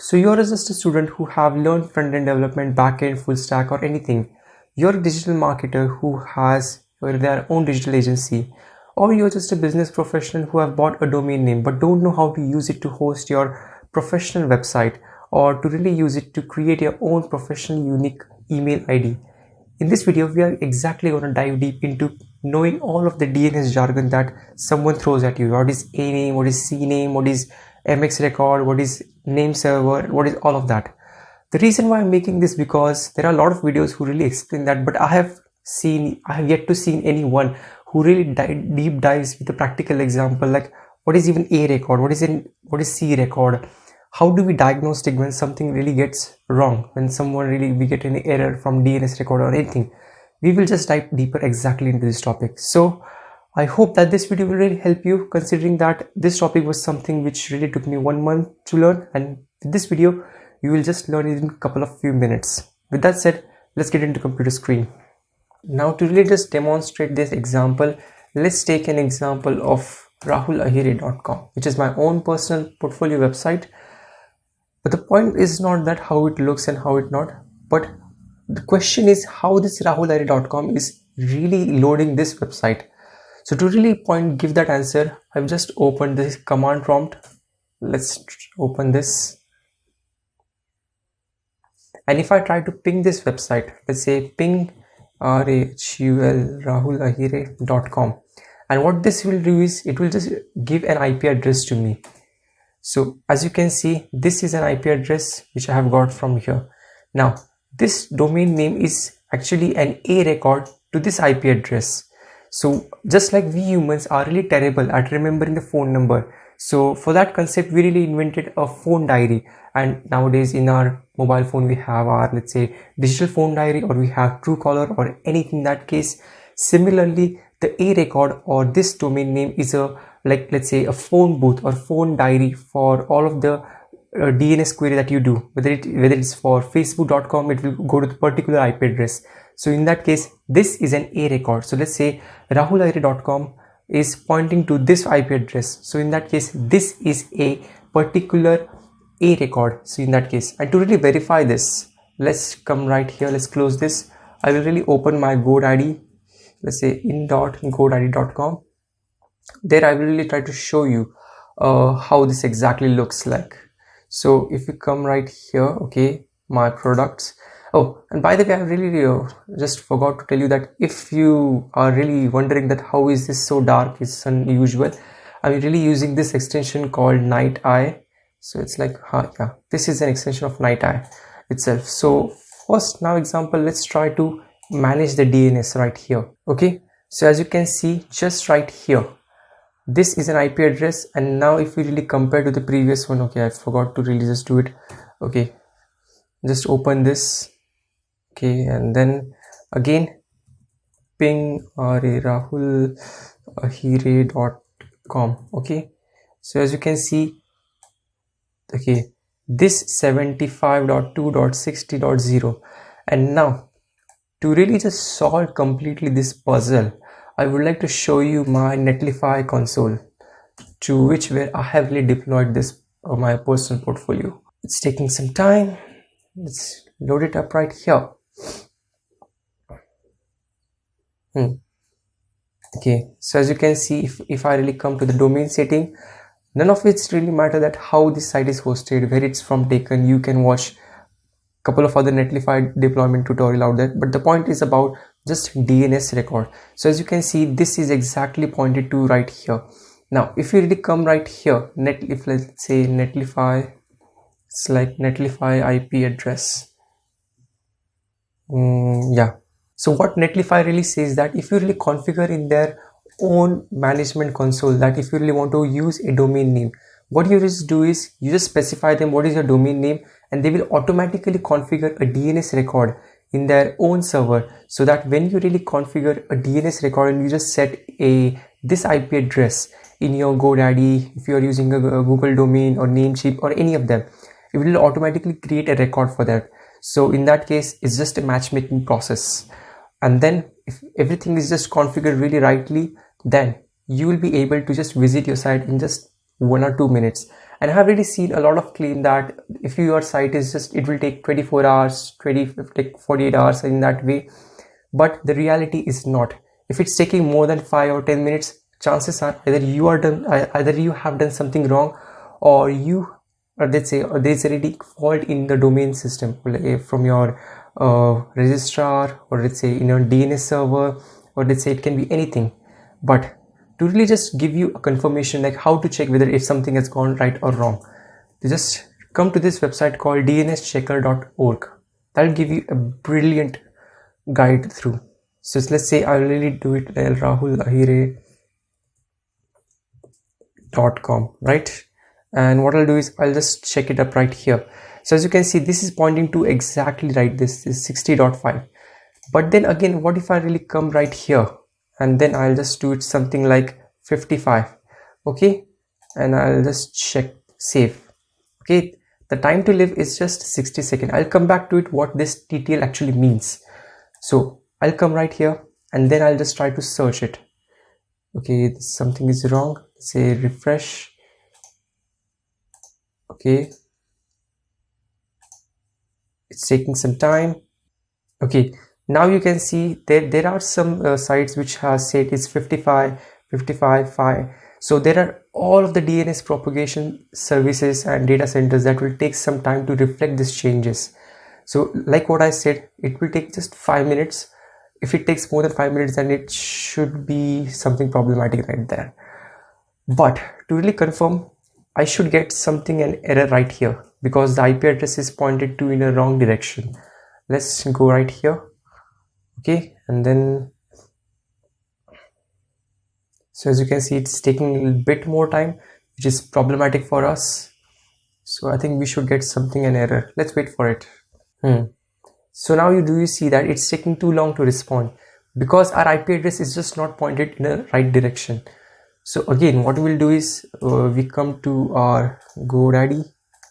So you're just a student who have learned front-end development, back-end, full stack or anything. You're a digital marketer who has their own digital agency or you're just a business professional who have bought a domain name but don't know how to use it to host your professional website or to really use it to create your own professional unique email ID. In this video, we are exactly going to dive deep into knowing all of the DNS jargon that someone throws at you. What is A name, what is C name, what is MX record, what is name server, what is all of that. The reason why I'm making this because there are a lot of videos who really explain that, but I have seen, I have yet to see anyone who really deep dives with a practical example like what is even A record, what is in, what is C record, how do we diagnose when something really gets wrong, when someone really we get an error from DNS record or anything. We will just dive deeper exactly into this topic. So I hope that this video will really help you considering that this topic was something which really took me one month to learn and with this video you will just learn it in a couple of few minutes. With that said, let's get into computer screen. Now to really just demonstrate this example, let's take an example of rahulahire.com which is my own personal portfolio website. But the point is not that how it looks and how it not, but the question is how this rahulahire.com is really loading this website so to really point give that answer i've just opened this command prompt. Let's open this. And if i try to ping this website let's say ping rahul rahulahire.com and what this will do is it will just give an ip address to me. So as you can see this is an ip address which i have got from here. Now this domain name is actually an a record to this ip address so just like we humans are really terrible at remembering the phone number. So for that concept we really invented a phone diary. And nowadays in our mobile phone we have our let's say digital phone diary or we have Truecaller or anything in that case. Similarly the a record or this domain name is a like let's say a phone booth or phone diary for all of the uh, DNS query that you do. Whether it whether it's for facebook.com it will go to the particular IP address so in that case this is an a record. So let's say rahulahire.com is pointing to this IP address. So in that case this is a particular a record. So in that case and to really verify this. Let's come right here. Let's close this. I will really open my GoDaddy let's say in.godaddy.com there I will really try to show you uh, how this exactly looks like. So if you come right here okay my products oh and by the way i really uh, just forgot to tell you that if you are really wondering that how is this so dark it's unusual i'm really using this extension called night eye. So it's like huh, yeah this is an extension of night eye itself. So first now example let's try to manage the dns right here okay? So as you can see just right here this is an IP address. And now if we really compare to the previous one okay I forgot to really just do it okay? Just open this okay and then again ping rahulahire.com okay so as you can see okay this 75.2.60.0 and now to really just solve completely this puzzle I would like to show you my Netlify console to which where I heavily deployed this uh, my personal portfolio. It's taking some time. Let's load it up right here. Hmm. Okay, so as you can see, if, if I really come to the domain setting, none of it's really matter that how this site is hosted, where it's from taken. You can watch a couple of other Netlify deployment tutorial out there. But the point is about just DNS record so as you can see this is exactly pointed to right here now if you really come right here net if let's say netlify it's like netlify IP address mm, yeah so what netlify really says that if you really configure in their own management console that if you really want to use a domain name what you just do is you just specify them what is your domain name and they will automatically configure a DNS record in their own server so that when you really configure a DNS record and you just set a this IP address in your GoDaddy if you are using a, a Google domain or Namecheap or any of them it will automatically create a record for that. So in that case it's just a matchmaking process and then if everything is just configured really rightly then you will be able to just visit your site in just one or two minutes. And i have really seen a lot of claim that if your site is just it will take 24 hours 20 like 48 hours in that way. But the reality is not. If it's taking more than 5 or 10 minutes chances are either you are done either you have done something wrong or you or let's say or there's already fault in the domain system eh, from your uh, registrar or let's say in your DNS server or let's say it can be anything. But to really just give you a confirmation like how to check whether if something has gone right or wrong you just come to this website called dnschecker.org that'll give you a brilliant guide through. So let's say i really do it rahulahire.com right and what i'll do is i'll just check it up right here. So as you can see this is pointing to exactly right. This is 60.5 but then again what if i really come right here? And then i'll just do it something like 55 okay? And i'll just check save. Okay? The time to live is just 60 seconds i'll come back to it what this ttl actually means. So i'll come right here and then i'll just try to search it. Okay? Something is wrong. Say refresh okay. It's taking some time. Okay. Now you can see there there are some uh, sites which has said it's 55 55 5 so there are all of the dns propagation services and data centers that will take some time to reflect these changes. So like what i said it will take just five minutes. If it takes more than five minutes then it should be something problematic right there. But to really confirm I should get something an error right here because the IP address is pointed to in a wrong direction. Let's go right here. Okay, and then so as you can see it's taking a little bit more time which is problematic for us. So I think we should get something an error. Let's wait for it. Hmm. So now you do you see that it's taking too long to respond because our IP address is just not pointed in the right direction so again what we'll do is uh, we come to our godaddy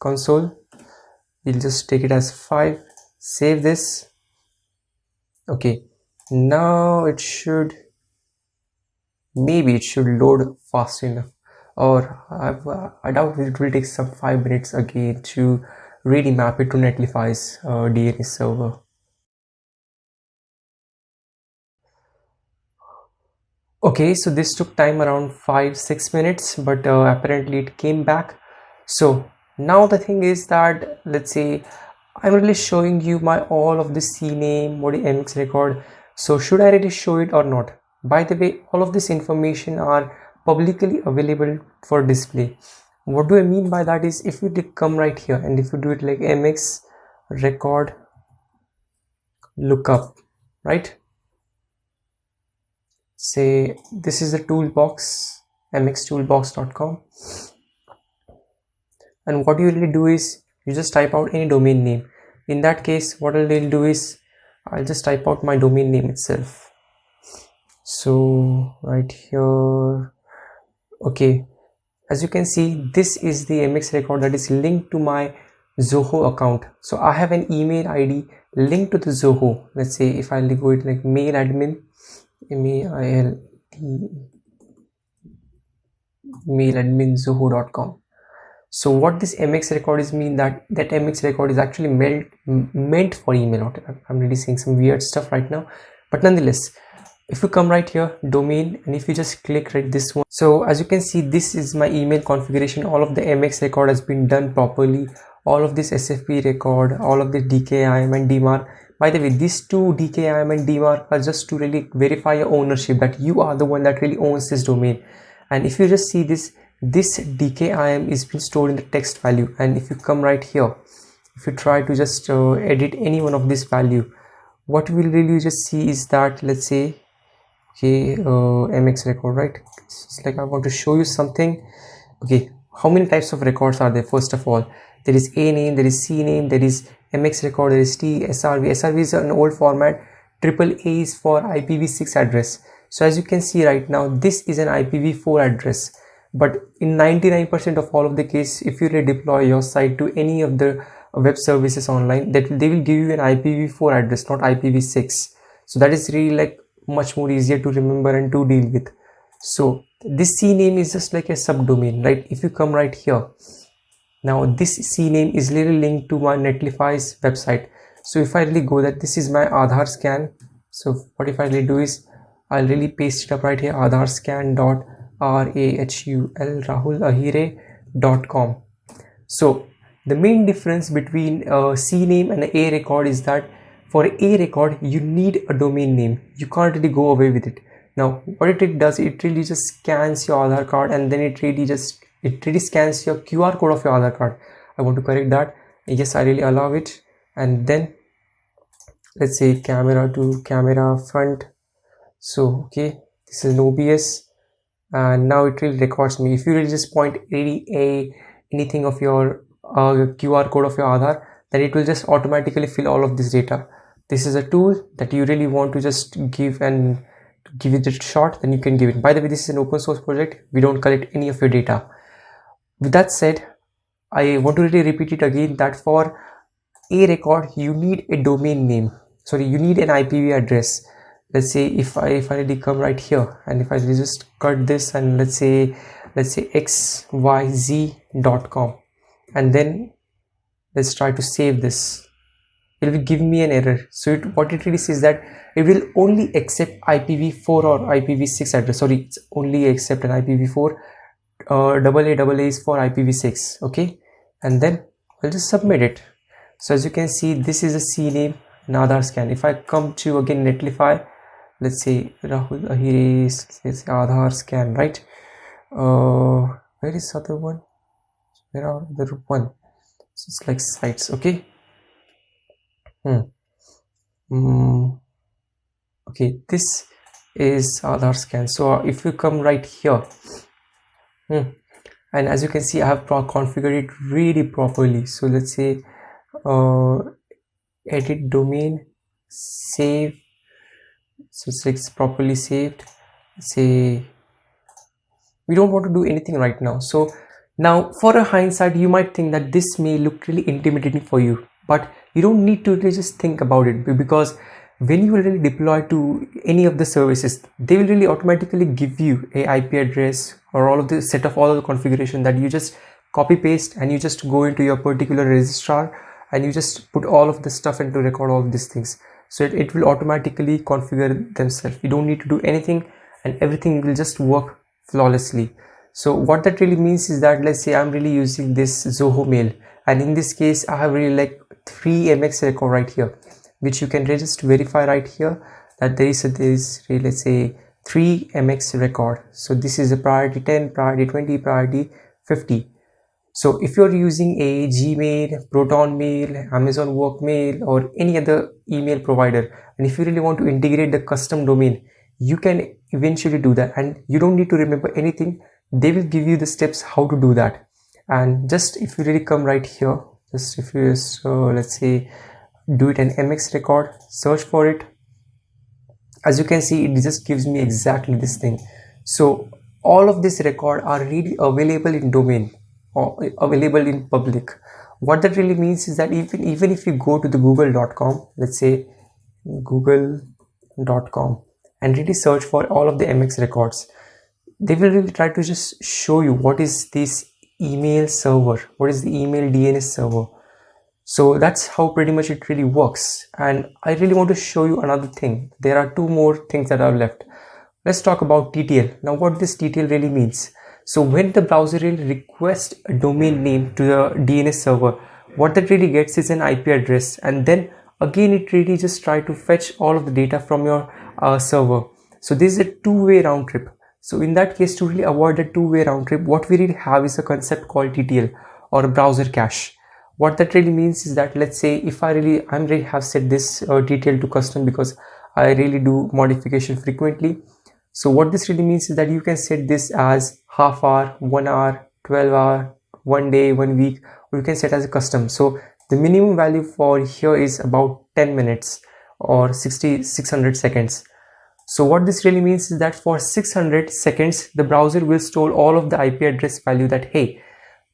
console. We'll just take it as 5 save this. Okay now it should maybe it should load fast enough. Or uh, I doubt it will take some 5 minutes again to really map it to Netlify's uh, DNS server okay so this took time around five six minutes but uh, apparently it came back. So now the thing is that let's say i'm really showing you my all of the cname mx record. So should i really show it or not? By the way all of this information are publicly available for display. What do i mean by that is if you come right here and if you do it like mx record lookup right say this is the toolbox mxtoolbox.com and what you really do is you just type out any domain name. In that case what I'll do is I'll just type out my domain name itself. So right here okay. As you can see this is the mx record that is linked to my zoho account. So i have an email id linked to the zoho. Let's say if i go it like mail admin mail mail admin zoho.com so what this mx record is mean that that mx record is actually meant meant for email. I'm really seeing some weird stuff right now. But nonetheless if you come right here domain and if you just click right this one. So as you can see this is my email configuration. All of the mx record has been done properly. All of this sfp record all of the dkim and dmarc by the way these two dkim and dmarc are just to really verify your ownership that you are the one that really owns this domain. And if you just see this this dkim is being stored in the text value. And if you come right here if you try to just uh, edit any one of this value what we'll really just see is that let's say okay uh, mx record right? It's like i want to show you something. Okay how many types of records are there? First of all there is a name there is c name there is mx record there is t srv srv is an old format. Triple a is for ipv6 address. So as you can see right now this is an ipv4 address. But in 99 percent of all of the case if you redeploy your site to any of the web services online that they will give you an ipv4 address not ipv6 so that is really like much more easier to remember and to deal with. So this c name is just like a subdomain right? If you come right here now this cname is literally linked to my netlify's website. So if i really go that this is my Aadhaar scan. So what if i really do is i'll really paste it up right here Aadhaar scan dot r a h u l rahul ahire dot com. So the main difference between uh, a cname and a record is that for a record you need a domain name. You can't really go away with it. Now what it does it really just scans your Aadhaar card and then it really just it really scans your QR code of your Aadhaar card. I want to correct that. Yes I really allow it. And then let's say camera to camera front. So okay this is an OBS and now it really records me. If you really just point any a anything of your uh, QR code of your Aadhaar then it will just automatically fill all of this data. This is a tool that you really want to just give and give it a shot then you can give it. By the way this is an open source project. We don't collect any of your data with that said i want to really repeat it again that for a record you need a domain name. Sorry you need an ipv address. Let's say if i if i really come right here and if i just cut this and let's say let's say xyz.com and then let's try to save this. It will give me an error. So it, what it really says that it will only accept IPv4 or IPv6 address. Sorry it's only accept an IPv4 uh, double A double A is for IPv6 okay? And then I'll just submit it. So as you can see this is a CNAME Aadhaar scan. If I come to again Netlify let's say Rahul Ahire says Aadhaar scan right? Uh, where is other one? Where are the one? So it's like sites okay? Hmm. Mm. okay this is Aadhaar scan. So if you come right here hmm, and as you can see I have configured it really properly. So let's say uh, edit domain save. So it's properly saved. Say we don't want to do anything right now. So now for a hindsight you might think that this may look really intimidating for you but you don't need to just think about it because when you will really deploy to any of the services they will really automatically give you a ip address or all of the set of all the configuration that you just copy paste and you just go into your particular registrar and you just put all of the stuff and to record all of these things. So it, it will automatically configure themselves. You don't need to do anything and everything will just work flawlessly. So what that really means is that let's say i'm really using this zoho mail and in this case i have really like three mx record right here which you can just verify right here that there is a is let's say 3 mx record. So this is a priority 10 priority 20 priority 50 so if you're using a gmail proton mail amazon work mail or any other email provider and if you really want to integrate the custom domain you can eventually do that. And you don't need to remember anything. They will give you the steps how to do that. And just if you really come right here just if you so let's say do it an mx record search for it as you can see it just gives me exactly this thing. So all of this record are really available in domain or eh, available in public. What that really means is that even even if you go to the google.com let's say google.com and really search for all of the mx records they will really try to just show you what is this email server what is the email dns server so that's how pretty much it really works. And i really want to show you another thing. There are two more things that are left. Let's talk about ttl now what this ttl really means. So when the browser really requests a domain name to the dns server what that really gets is an ip address. And then again it really just try to fetch all of the data from your uh, server. So this is a two-way round trip. So in that case, to really avoid a two-way round trip, what we really have is a concept called TTL or browser cache. What that really means is that let's say if I really, I'm really have set this uh, TTL to custom because I really do modification frequently. So what this really means is that you can set this as half hour, one hour, 12 hour, one day, one week, or you can set as a custom. So the minimum value for here is about 10 minutes or 60, 600 seconds so what this really means is that for 600 seconds, the browser will store all of the IP address value that, hey,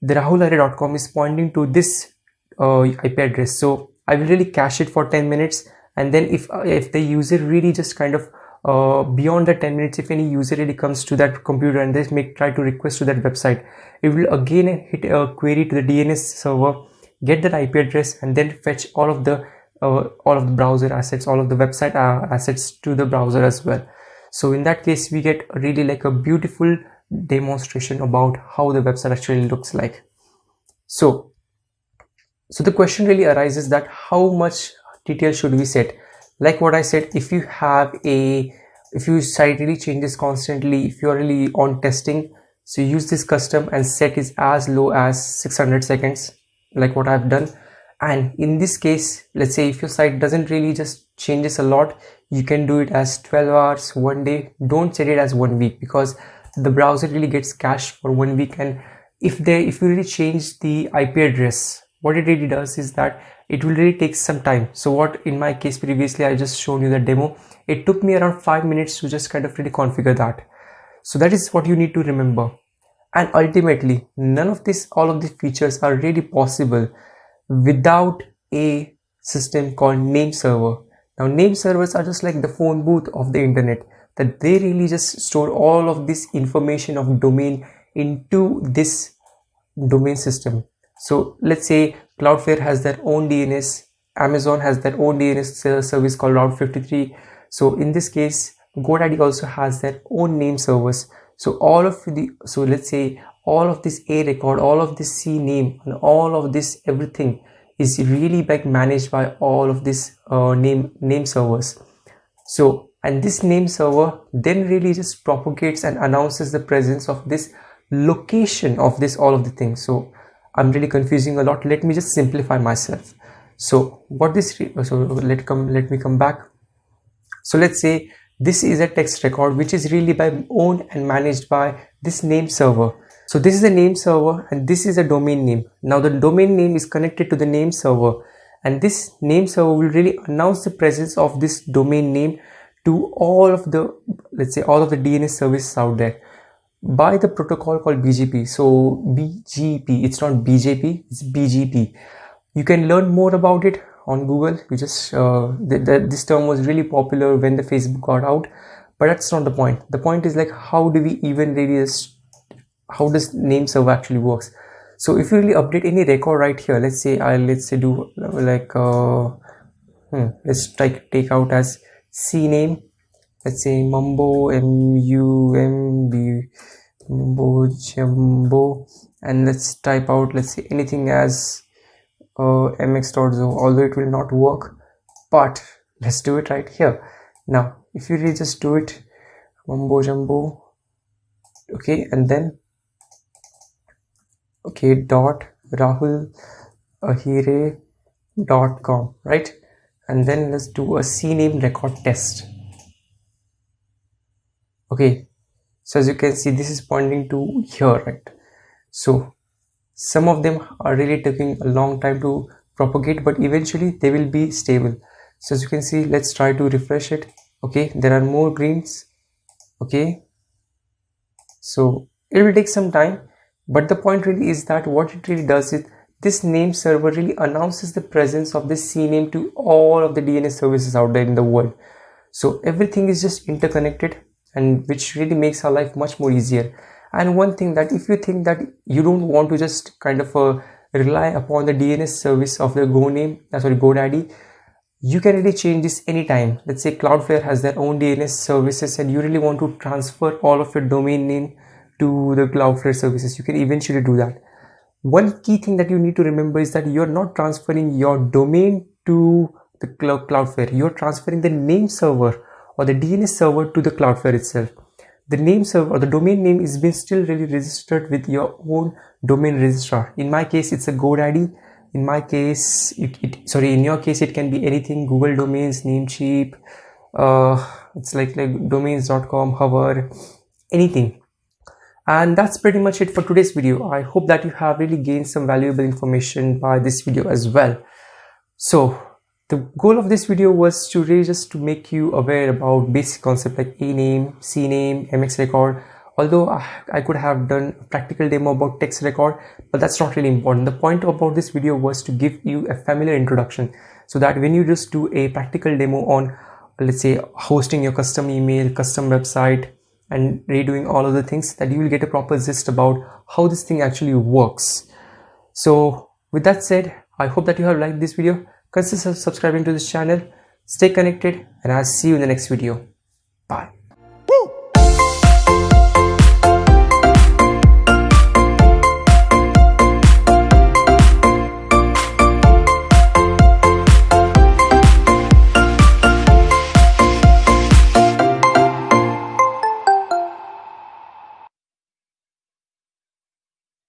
the rahulahire.com is pointing to this uh, IP address. So I will really cache it for 10 minutes. And then if, uh, if the user really just kind of uh, beyond the 10 minutes if any user really comes to that computer and they make try to request to that website it will again hit a query to the DNS server get that IP address and then fetch all of the uh, all of the browser assets all of the website uh, assets to the browser as well so in that case we get really like a beautiful demonstration about how the website actually looks like. So so the question really arises that how much TTL should we set? Like what i said if you have a if you site really changes constantly if you're really on testing so use this custom and set is as low as 600 seconds like what i've done. And in this case let's say if your site doesn't really just changes a lot you can do it as 12 hours one day. Don't set it as one week because the browser really gets cached for one week. And if they if you really change the ip address what it really does is that it will really take some time. So what in my case previously i just showed you the demo. It took me around five minutes to just kind of really configure that. So that is what you need to remember. And ultimately none of this all of these features are really possible without a system called name server. Now name servers are just like the phone booth of the internet that they really just store all of this information of domain into this domain system so let's say Cloudflare has their own DNS, Amazon has their own DNS service called Route 53. So in this case, GoDaddy also has their own name servers. So all of the, so let's say all of this A record, all of this C name and all of this everything is really like managed by all of this uh, name name servers. So and this name server then really just propagates and announces the presence of this location of this all of the things. So I'm really confusing a lot. Let me just simplify myself. So what this so let come let me come back. So let's say this is a text record which is really by owned and managed by this name server. So this is a name server and this is a domain name. Now the domain name is connected to the name server. And this name server will really announce the presence of this domain name to all of the let's say all of the DNS services out there by the protocol called BGP. So BGP, it's not BJP, it's BGP. You can learn more about it on Google. You just uh, this term was really popular when the Facebook got out, but that's not the point. The point is like how do we even really how does name server actually works? So if you really update any record right here, let's say I let's say do like uh, hmm, let's take take out as CNAME let's say mumbo m-u-m-b mumbo jumbo. And let's type out let's say anything as uh, mx.zo although it will not work but let's do it right here. Now if you really just do it mumbo jumbo okay and then okay dot rahul ahire dot com right and then let's do a cname record test. Okay. So as you can see this is pointing to here right? So some of them are really taking a long time to propagate but eventually they will be stable. So as you can see let's try to refresh it. Okay. There are more greens. Okay. So it will take some time but the point really is that what it really does is this name server really announces the presence of this CNAME to all of the DNS services out there in the world so everything is just interconnected and which really makes our life much more easier and one thing that if you think that you don't want to just kind of uh, rely upon the DNS service of the Go name, uh, sorry GoDaddy, you can really change this anytime. Let's say Cloudflare has their own DNS services and you really want to transfer all of your domain name to the Cloudflare services. You can eventually do that. One key thing that you need to remember is that you're not transferring your domain to the Cloudflare. You're transferring the name server or the DNS server to the Cloudflare itself. The name server or the domain name is being still really registered with your own domain registrar. In my case, it's a GoDaddy. In my case, it, it sorry, in your case, it can be anything, Google domains, Namecheap, uh, it's like, like domains.com, hover, anything. And that's pretty much it for today's video. I hope that you have really gained some valuable information by this video as well. So the goal of this video was to really just to make you aware about basic concept like a name c-name, mx record. Although I could have done a practical demo about text record, but that's not really important. The point about this video was to give you a familiar introduction so that when you just do a practical demo on let's say hosting your custom email custom website and redoing all of the things that you will get a proper gist about how this thing actually works. So with that said i hope that you have liked this video. Consider subscribing to this channel. Stay connected and i'll see you in the next video. Bye